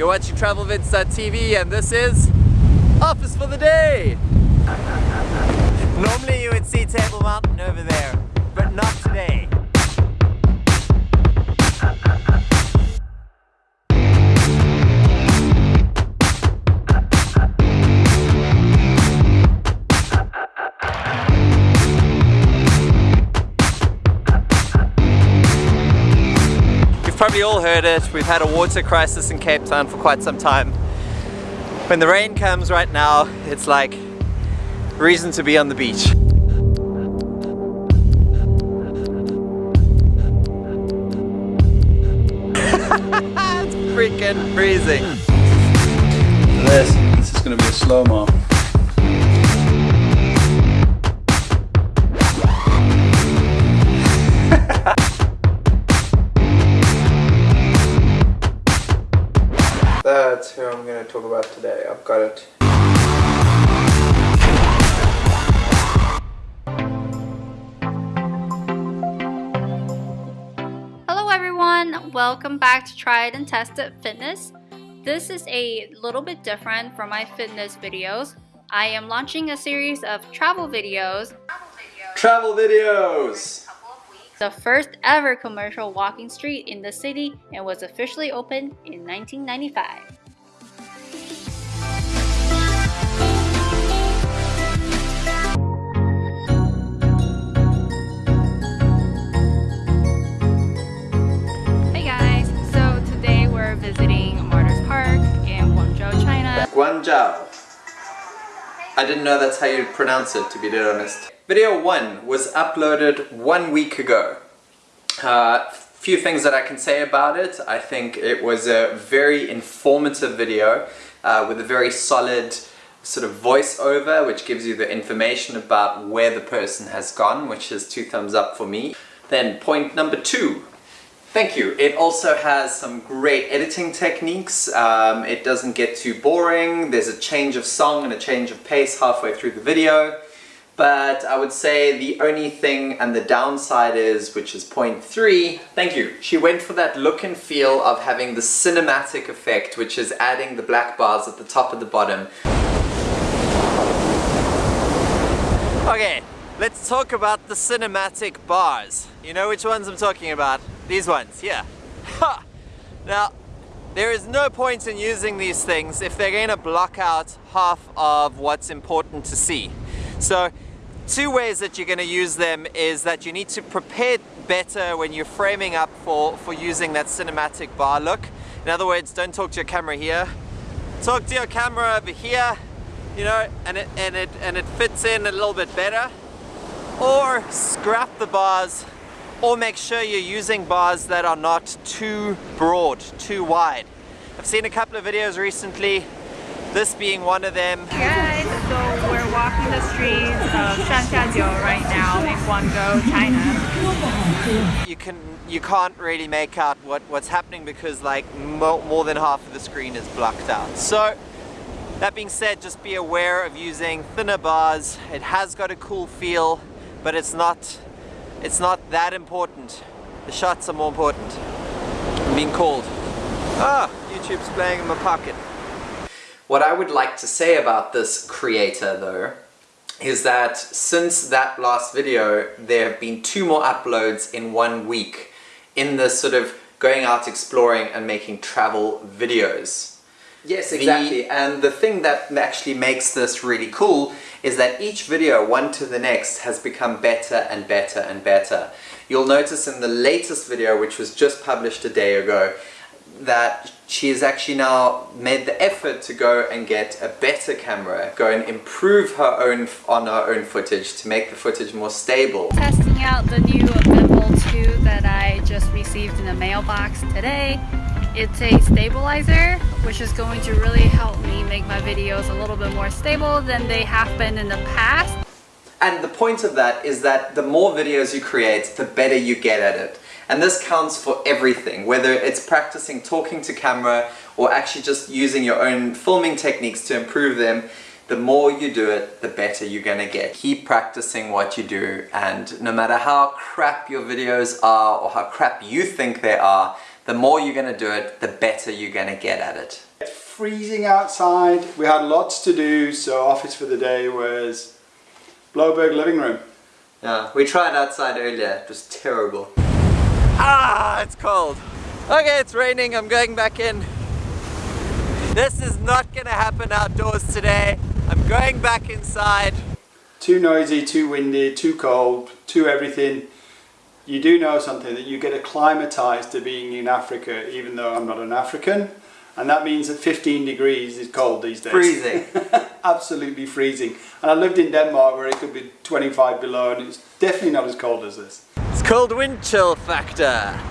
You're watching TravelVids.tv and this is Office for the Day! Normally you would see Table Mountain over there, but not today. Probably all heard it. We've had a water crisis in Cape Town for quite some time. When the rain comes right now, it's like reason to be on the beach. it's freaking freezing. This, this is to be a slow-mo. That's who I'm going to talk about today. I've got it. Hello everyone, welcome back to Tried and Tested Fitness. This is a little bit different from my fitness videos. I am launching a series of travel videos. Travel videos! The first ever commercial walking street in the city and was officially opened in 1995. Hey guys, so today we're visiting Martyrs Park in Guangzhou, China. Guangzhou. I didn't know that's how you pronounce it, to be dead honest. Video 1 was uploaded one week ago. Uh, few things that I can say about it. I think it was a very informative video uh, with a very solid sort of voiceover which gives you the information about where the person has gone, which is two thumbs up for me. Then point number two, Thank you. It also has some great editing techniques. Um, it doesn't get too boring. There's a change of song and a change of pace halfway through the video. But I would say the only thing and the downside is, which is point three, thank you. She went for that look and feel of having the cinematic effect, which is adding the black bars at the top and the bottom. Okay, let's talk about the cinematic bars. You know which ones I'm talking about? These ones, yeah. Ha! Now, there is no point in using these things if they're going to block out half of what's important to see. So, two ways that you're going to use them is that you need to prepare better when you're framing up for, for using that cinematic bar look. In other words, don't talk to your camera here. Talk to your camera over here, you know, and it, and it, and it fits in a little bit better. Or scrap the bars or make sure you're using bars that are not too broad, too wide. I've seen a couple of videos recently, this being one of them. Guys, so we're walking the streets of Shangxiajiu right now in Guangzhou, China. You can you can't really make out what, what's happening because like mo more than half of the screen is blocked out. So that being said, just be aware of using thinner bars. It has got a cool feel, but it's not it's not that important. The shots are more important. I'm being called. Ah, YouTube's playing in my pocket. What I would like to say about this creator though, is that since that last video, there have been two more uploads in one week in this sort of going out exploring and making travel videos. Yes, exactly. The, and the thing that actually makes this really cool is that each video, one to the next, has become better and better and better. You'll notice in the latest video, which was just published a day ago, that she has actually now made the effort to go and get a better camera, go and improve her own on her own footage to make the footage more stable. Testing out the new Gimbal 2 that I just received in the mailbox today. It's a stabilizer, which is going to really help me make my videos a little bit more stable than they have been in the past. And the point of that is that the more videos you create, the better you get at it. And this counts for everything, whether it's practicing talking to camera or actually just using your own filming techniques to improve them the more you do it, the better you're gonna get. Keep practicing what you do and no matter how crap your videos are or how crap you think they are, the more you're gonna do it, the better you're gonna get at it. It's freezing outside. We had lots to do, so office for the day was Blouberg living room. Yeah, we tried outside earlier, it was terrible. Ah, it's cold. Okay, it's raining, I'm going back in. This is not gonna happen outdoors today. I'm going back inside. Too noisy, too windy, too cold, too everything. You do know something that you get acclimatized to being in Africa, even though I'm not an African. And that means that 15 degrees is cold these days. Freezing. Absolutely freezing. And I lived in Denmark where it could be 25 below and it's definitely not as cold as this. Called wind chill factor.